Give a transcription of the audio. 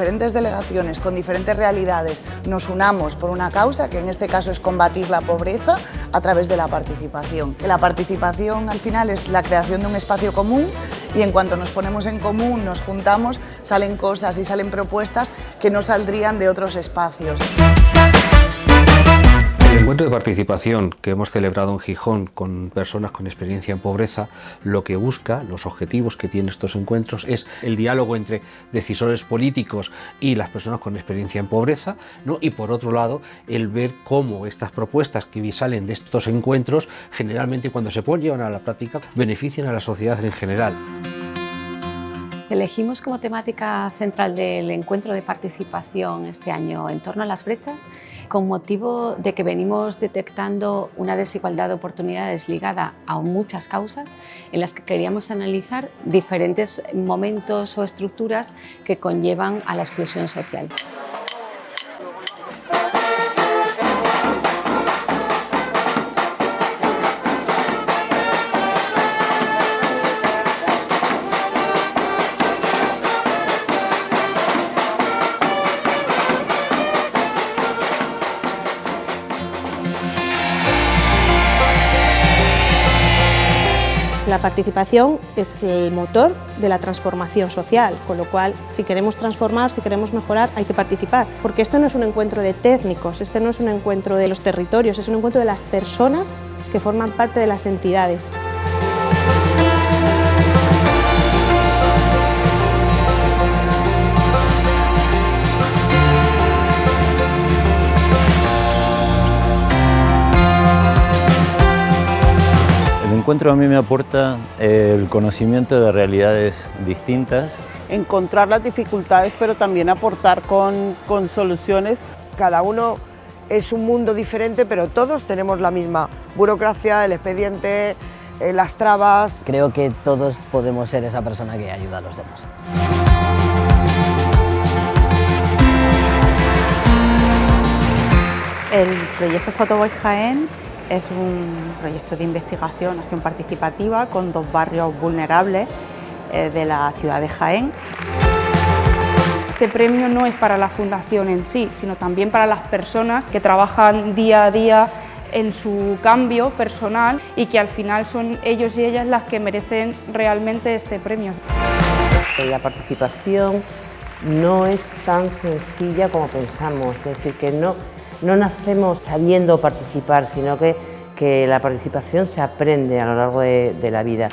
diferentes delegaciones, con diferentes realidades, nos unamos por una causa, que en este caso es combatir la pobreza a través de la participación. La participación al final es la creación de un espacio común y en cuanto nos ponemos en común, nos juntamos, salen cosas y salen propuestas que no saldrían de otros espacios. El encuentro de participación que hemos celebrado en Gijón con personas con experiencia en pobreza, lo que busca, los objetivos que tienen estos encuentros es el diálogo entre decisores políticos y las personas con experiencia en pobreza, ¿no? y por otro lado el ver cómo estas propuestas que salen de estos encuentros, generalmente cuando se llevar a la práctica, benefician a la sociedad en general. Elegimos como temática central del encuentro de participación este año en torno a las brechas con motivo de que venimos detectando una desigualdad de oportunidades ligada a muchas causas en las que queríamos analizar diferentes momentos o estructuras que conllevan a la exclusión social. La participación es el motor de la transformación social, con lo cual si queremos transformar, si queremos mejorar, hay que participar, porque esto no es un encuentro de técnicos, este no es un encuentro de los territorios, es un encuentro de las personas que forman parte de las entidades. Encuentro a mí me aporta eh, el conocimiento de realidades distintas. Encontrar las dificultades, pero también aportar con, con soluciones. Cada uno es un mundo diferente, pero todos tenemos la misma burocracia, el expediente, eh, las trabas. Creo que todos podemos ser esa persona que ayuda a los demás. El proyecto Photoboy Jaén es un proyecto de investigación, acción participativa con dos barrios vulnerables eh, de la ciudad de Jaén. Este premio no es para la fundación en sí, sino también para las personas que trabajan día a día en su cambio personal y que al final son ellos y ellas las que merecen realmente este premio. La participación no es tan sencilla como pensamos, es decir, que no, no nacemos sabiendo participar, sino que, que la participación se aprende a lo largo de, de la vida.